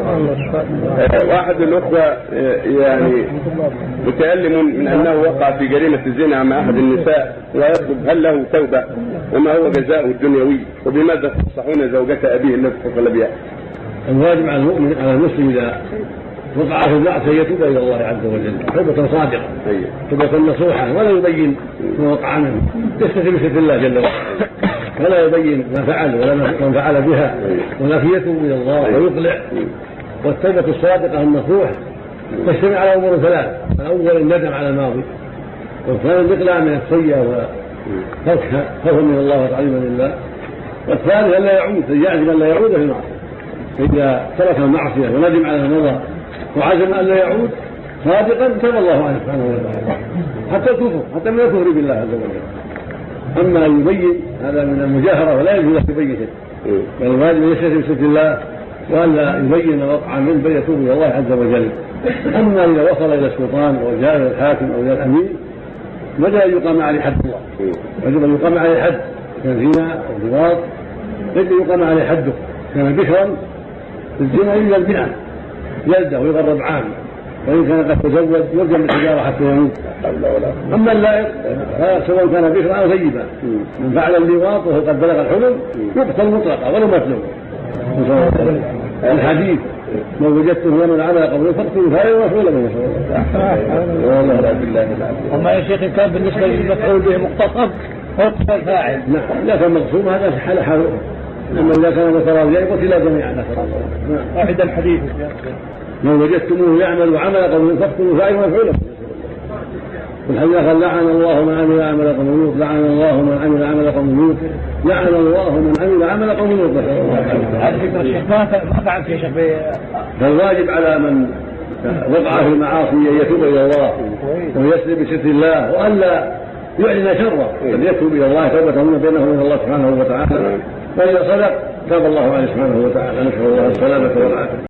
آه، واحد الأخوة آه، يعني متألم من أنه وقع في جريمة الزنا مع أحد النساء ويطلب هل له توبة وما هو جزاؤه الدنيوي؟ وبماذا تنصحون زوجة أبيه التي اتصل بها؟ الواجب على المؤمن على المسلم إذا وقع في المعصيه يتوب إلى الله عز وجل توبة صادقة أيوه. توبة نصوحة ولا يبين ما وقع منه يستتر بستر الله جل وعلا. ولا يبين ما فعل ولا من فعل بها ولكن يتوب إلى الله ويقلع والتوبه الصادقه النصوح تجتمع على أمور ثلاث الأول الندم على الماضي والثاني الاقلاع من السيئة وتركها خوفا من الله وتعظيما لله والثالث أن لا يعود يعزم أن لا يعود في المعصية. فإذا ترك المعصية وندم على ما مضى وعزم أن لا يعود صادقا تاب الله عليه سبحانه وتعالى. حتى الكفر حتى من الكفر بالله عز وجل. أما ان يبين هذا من المجاهرة ولا يجوز له يبين بل الواجب ان يستتر بستر الله والا يبين ما وقع منه بل يتوب إلى الله عز وجل. أما إذا وصل إلى السلطان أو جاء إلى الحاكم أو إلى الأمير بدا ان يقام عليه حد الله؟ يجب أن يقام عليه حد كان زنا أو لواط يجب أن يقام عليه حده كان بكرا الزنا إلا البناء. جلده ويغرب عام. وإن كان قد تزوج يرجم بالحجاره حتى يموت. أما اللائق سواء كان بكرا أو ثيبا. من فعل اللواط وهو قد بلغ الحلم يقتل مطلقا ولو مظلوم الحديث من وجدته ومن عمل قبل فاقتلوا فاعلا ومفعولا به والله لا بالله أما يا شيخ كان بالنسبة للمفعول به مقتصد فيقتل الفاعل نعم اذا كان مقصود هذا حال حاله أما إذا كان متراضيا قتل جميعا نعم. واحد الحديث. من وجدتموه يعمل عمل قوم فاقتلوا فاعلا ومفعولا والحديث قال لعن الله من عمل عمل قوم لوط لعن الله من عمل عمل قوم لوط لعن الله من عمل عمل قوم لوط. هذه فكره الشيخ ما ما فعل في شيخ فالواجب على من وقع في المعاصي أن يتوب إلى الله ويسلم بستر الله والا يعلن شره بل يتوب إلى الله توبة من بينه وبين الله سبحانه وتعالى. واذا صدق تاب الله عليه سبحانه وتعالى. نسأل الله السلامة والعافية.